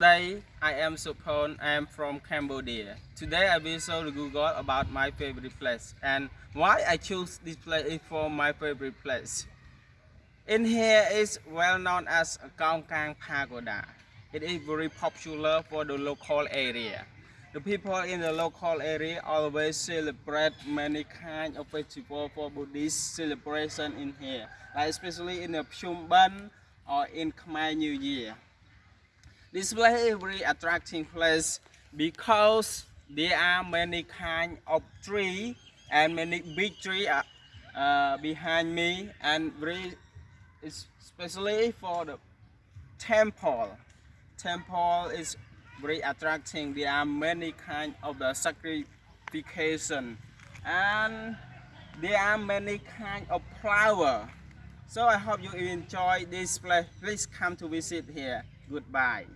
Today I am Supon. I am from Cambodia. Today I will show the Google about my favorite place and why I choose this place for my favorite place. In here is well known as Kaung Kang Pagoda. It is very popular for the local area. The people in the local area always celebrate many kind of festival for Buddhist celebration in here, like especially in the Pchum Ben or in Khmer New Year. This place very attracting place because there are many kind of tree and many big tree uh, uh, behind me and very especially for the temple. Temple is very attracting. There are many kind of the sacrification and there are many kind of flower. So I hope you enjoy this place. Please come to visit here. Goodbye.